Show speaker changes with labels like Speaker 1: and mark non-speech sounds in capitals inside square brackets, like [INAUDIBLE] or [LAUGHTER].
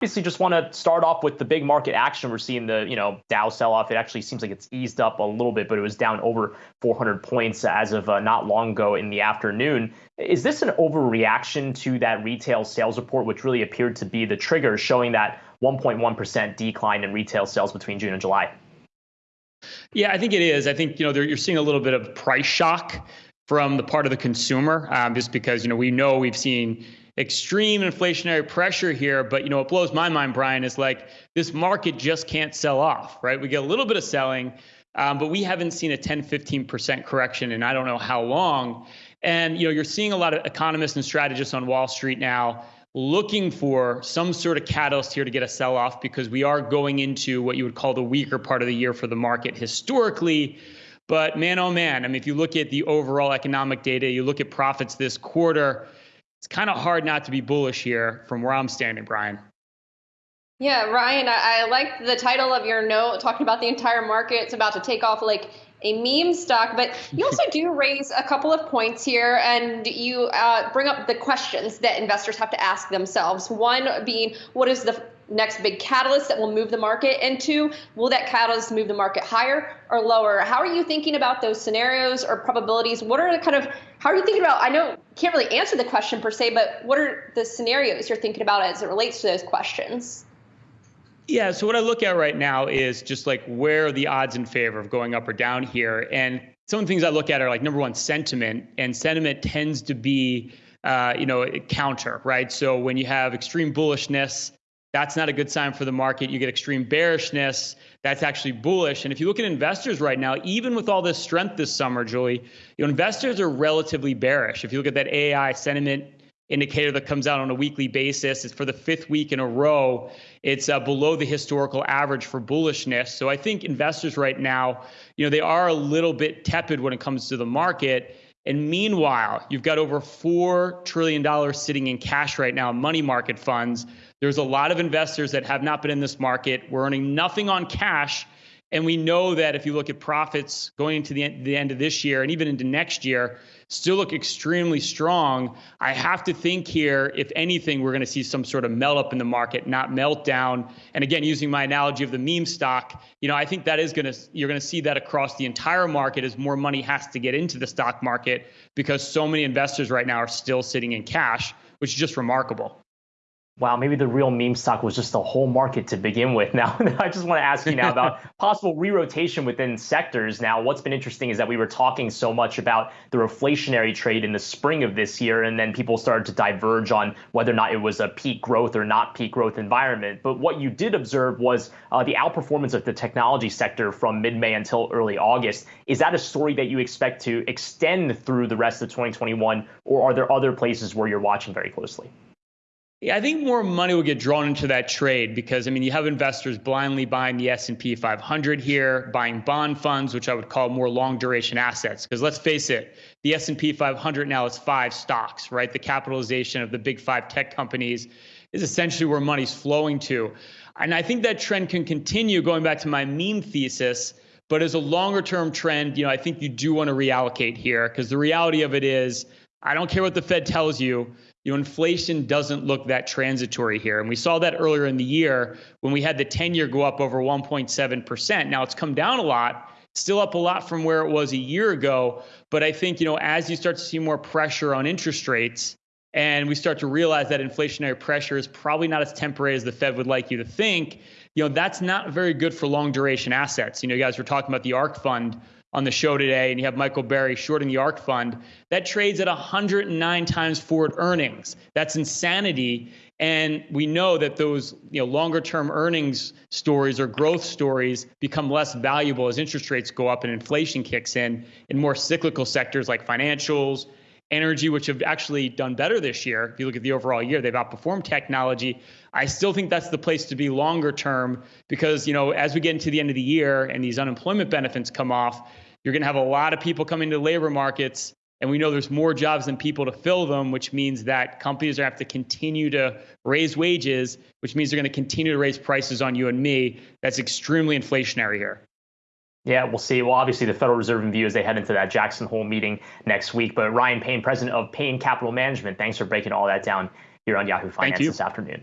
Speaker 1: obviously just want to start off with the big market action we're seeing the you know dow sell off. It actually seems like it's eased up a little bit but it was down over 400 points as of uh, not long ago in the afternoon. Is this an overreaction to that retail sales report which really appeared to be the trigger showing that 1.1% decline in retail sales between june and july?
Speaker 2: Yeah i think it is. I think you know you're seeing a little bit of price shock from the part of the consumer um, just because you know we know we've seen extreme inflationary pressure here. But you know, what blows my mind, Brian, is like this market just can't sell off, right? We get a little bit of selling, um, but we haven't seen a 10, 15% correction in I don't know how long. And you know, you're seeing a lot of economists and strategists on Wall Street now looking for some sort of catalyst here to get a sell off because we are going into what you would call the weaker part of the year for the market historically. But man, oh man, I mean, if you look at the overall economic data, you look at profits this quarter, it's kind of hard not to be bullish here from where I'm standing, Brian.
Speaker 3: Yeah, Ryan, I, I like the title of your note talking about the entire market. It's about to take off like a meme stock, but you also [LAUGHS] do raise a couple of points here, and you uh, bring up the questions that investors have to ask themselves. One being, what is the next big catalyst that will move the market? And two, will that catalyst move the market higher or lower? How are you thinking about those scenarios or probabilities? What are the kind of, how are you thinking about, I know can't really answer the question per se, but what are the scenarios you're thinking about as it relates to those questions?
Speaker 2: Yeah, so what I look at right now is just like where are the odds in favor of going up or down here. And some of the things I look at are like number one, sentiment. And sentiment tends to be, uh, you know, counter, right? So when you have extreme bullishness, that's not a good sign for the market. You get extreme bearishness, that's actually bullish. And if you look at investors right now, even with all this strength this summer, Julie, you know, investors are relatively bearish. If you look at that AAII sentiment indicator that comes out on a weekly basis, it's for the fifth week in a row. It's uh, below the historical average for bullishness. So I think investors right now, you know, they are a little bit tepid when it comes to the market. And meanwhile, you've got over $4 trillion sitting in cash right now, money market funds. There's a lot of investors that have not been in this market. We're earning nothing on cash. And we know that if you look at profits going into the end, the end of this year and even into next year, still look extremely strong. I have to think here, if anything, we're going to see some sort of melt up in the market, not meltdown. And again, using my analogy of the meme stock, you know, I think that is going to you're going to see that across the entire market as more money has to get into the stock market because so many investors right now are still sitting in cash, which is just remarkable
Speaker 1: wow, maybe the real meme stock was just the whole market to begin with. [LAUGHS] Now, I just want to ask you now about [LAUGHS] possible re-rotation within sectors. Now, what's been interesting is that we were talking so much about the reflationary trade in the spring of this year, and then people started to diverge on whether or not it was a peak growth or not peak growth environment. But what you did observe was uh, the outperformance of the technology sector from mid-May until early August. Is that a story that you expect to extend through the rest of 2021, or are there other places where you're watching very closely?
Speaker 2: I think more money will get drawn into that trade because I mean you have investors blindly buying the S&P 500 here, buying bond funds, which I would call more long duration assets. Because let's face it, the S&P 500 now is five stocks, right? The capitalization of the big five tech companies is essentially where money's flowing to, and I think that trend can continue. Going back to my meme thesis, but as a longer term trend, you know, I think you do want to reallocate here because the reality of it is, I don't care what the Fed tells you you know, inflation doesn't look that transitory here. And we saw that earlier in the year when we had the 10 year go up over 1.7%. Now it's come down a lot, still up a lot from where it was a year ago. But I think, you know, as you start to see more pressure on interest rates, and we start to realize that inflationary pressure is probably not as temporary as the Fed would like you to think, you know, that's not very good for long duration assets. You know, you guys were talking about the ARK fund on the show today, and you have Michael Burry shorting the ARK fund, that trades at 109 times forward earnings. That's insanity. And we know that those you know, longer term earnings stories or growth stories become less valuable as interest rates go up and inflation kicks in in more cyclical sectors like financials, energy, which have actually done better this year. If you look at the overall year, they've outperformed technology. I still think that's the place to be longer term because, you know, as we get into the end of the year and these unemployment benefits come off, you're going to have a lot of people coming to labor markets. And we know there's more jobs than people to fill them, which means that companies are going to have to continue to raise wages, which means they're going to continue to raise prices on you and me. That's extremely inflationary here.
Speaker 1: Yeah, we'll see. Well, obviously, the Federal Reserve in view as they head into that Jackson Hole meeting next week. But Ryan Payne, president of Payne Capital Management, thanks for breaking all that down here on Yahoo Finance this afternoon.